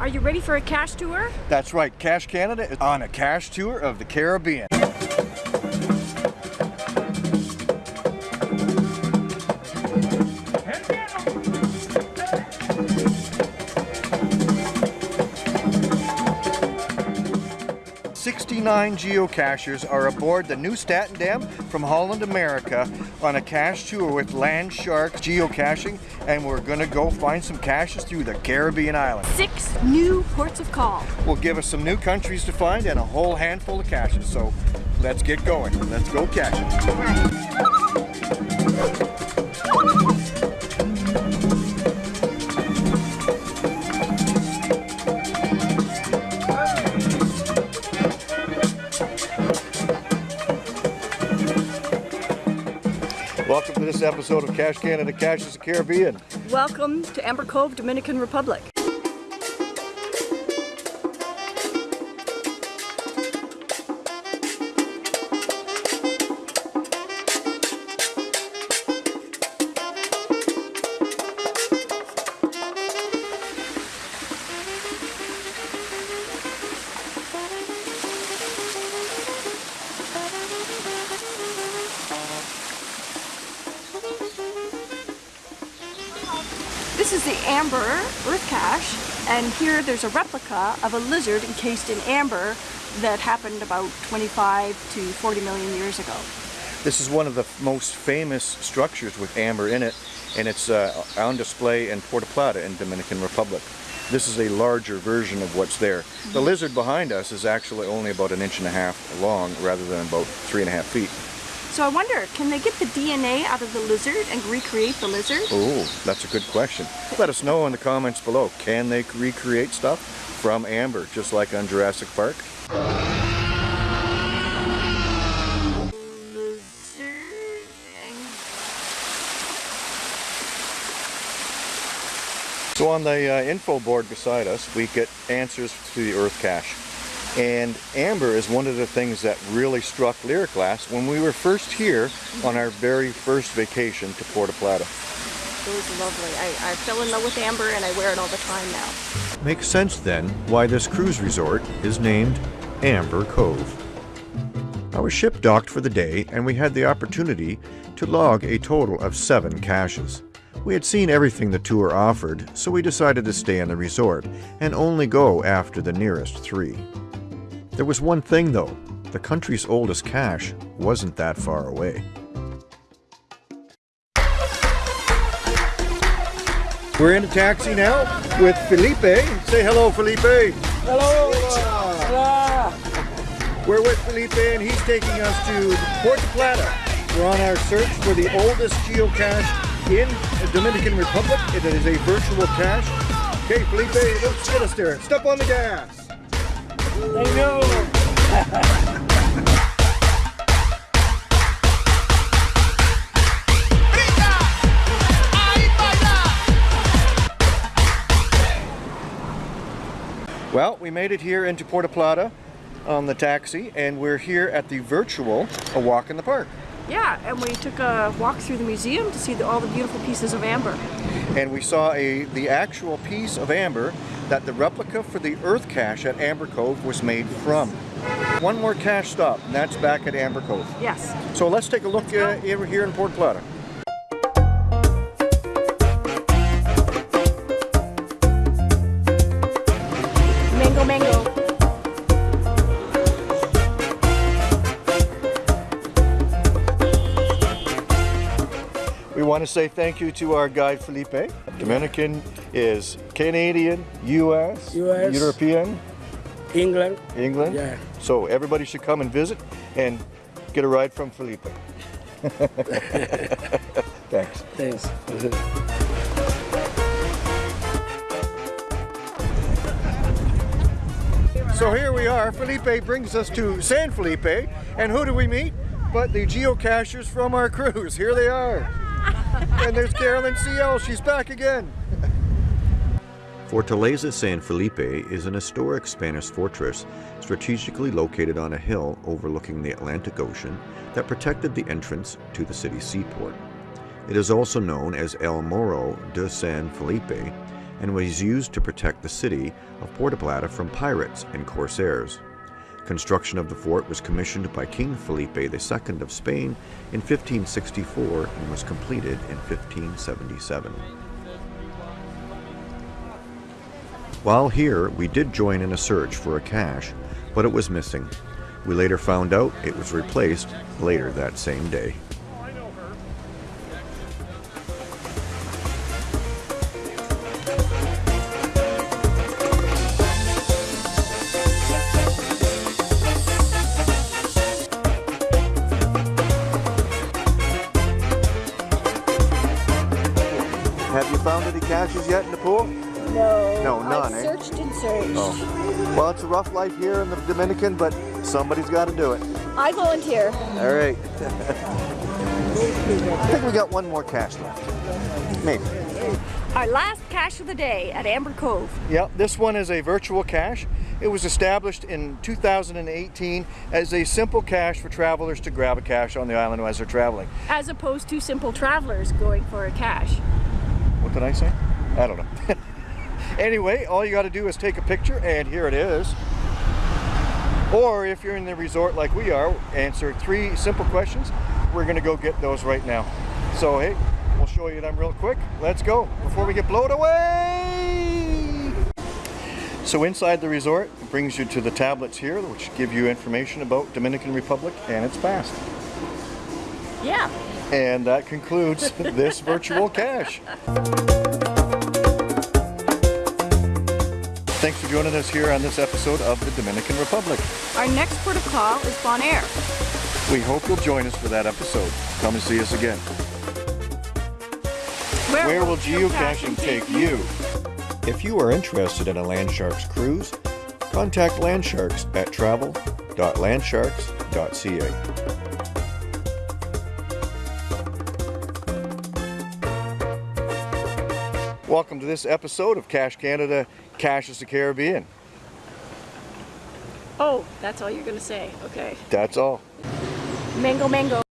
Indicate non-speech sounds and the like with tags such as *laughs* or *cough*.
Are you ready for a cache tour? That's right, Cache Canada is on a cache tour of the Caribbean. Sixty-nine geocachers are aboard the Nieuw Statendam from Holland, America on a cache tour with Landsharks Geocaching and we're gonna go find some caches through the Caribbean islands. Six new ports of call. will give us some new countries to find and a whole handful of caches. So let's get going. Let's go caching. This episode of Cache Canada Cash Caches the Caribbean. Welcome to Amber Cove, Dominican Republic. This is the amber earth cache, and here there's a replica of a lizard encased in amber that happened about 25 to 40 million years ago. This is one of the most famous structures with amber in it, and it's uh, on display in Puerto Plata in Dominican Republic. This is a larger version of what's there. The lizard behind us is actually only about an inch and a half long rather than about three and a half feet. So I wonder, can they get the DNA out of the lizard and recreate the lizard? Oh, that's a good question. Let us know in the comments below. Can they recreate stuff from amber, just like on Jurassic Park? So on the uh, info board beside us, we get answers to the Earth cache. And amber is one of the things that really struck Lyric Glass when we were first here on our very first vacation to Puerto Plata. It was lovely. I, I fell in love with amber and I wear it all the time now. Makes sense then why this cruise resort is named Amber Cove. Our ship docked for the day and we had the opportunity to log a total of seven caches. We had seen everything the tour offered, so we decided to stay in the resort and only go after the nearest three. There was one thing though, the country's oldest cache wasn't that far away. We're in a taxi now with Felipe. Say hello, Felipe. Hello. We're with Felipe and he's taking us to Puerto Plata. We're on our search for the oldest geocache in the Dominican Republic. It is a virtual cache. Okay, Felipe, let's get us there. Step on the gas. Well, we made it here into Puerto Plata on the taxi and we're here at the virtual A Walk in the Park. Yeah, and we took a walk through the museum to see the, all the beautiful pieces of amber. and we saw a the actual piece of amber that the replica for the Earth cache at Amber Cove was made from. One more cache stop, and that's back at Amber Cove. Yes. So let's take a look uh, here in Port Plata. We want to say thank you to our guide Felipe. Dominican is Canadian, US, US. European, England. England. Yeah. So everybody should come and visit and get a ride from Felipe. *laughs* Thanks. Thanks. So here we are. Felipe brings us to San Felipe, and who do we meet? But the geocachers from our *laughs* cruise. Here they are. *laughs* and there's Carolyn CL. She's back again. Fortaleza San Felipe is an historic Spanish fortress strategically located on a hill overlooking the Atlantic Ocean that protected the entrance to the city's seaport. It is also known as El Morro de San Felipe and was used to protect the city of Puerto Plata from pirates and corsairs. Construction of the fort was commissioned by King Felipe II of Spain in 1564 and was completed in 1577. While here, we did join in a search for a cache, but it was missing. We later found out it was replaced later that same day. Found yet in the pool? No. No, none, I eh? searched and searched. Oh. Well, it's a rough life here in the Dominican, but somebody's got to do it. I volunteer. All right. *laughs* I think we got one more cache left. Maybe. Our last cache of the day at Amber Cove. Yep, this one is a virtual cache. It was established in 2018 as a simple cache for travelers to grab a cache on the island as they're traveling. As opposed to simple travelers going for a cache. What did I say? I don't know. *laughs* anyway, all you got to do is take a picture, and here it is. Or if you're in the resort like we are, answer three simple questions. We're going to go get those right now. So, hey, we'll show you them real quick. Let's go before we get blown away. So inside the resort it brings you to the tablets here, which give you information about Dominican Republic and its past. Yeah. And that concludes *laughs* this virtual cache. Thanks for joining us here on this episode of the Dominican Republic. Our next port of call is Bonaire. We hope you'll join us for that episode. Come and see us again. Where will geocaching take you? If you are interested in a Landsharks cruise, contact Landsharks at travel.landsharks.ca. Welcome to this episode of Cache Canada, Cash is the Caribbean. Oh, that's all you're going to say. Okay. That's all. Mango, mango.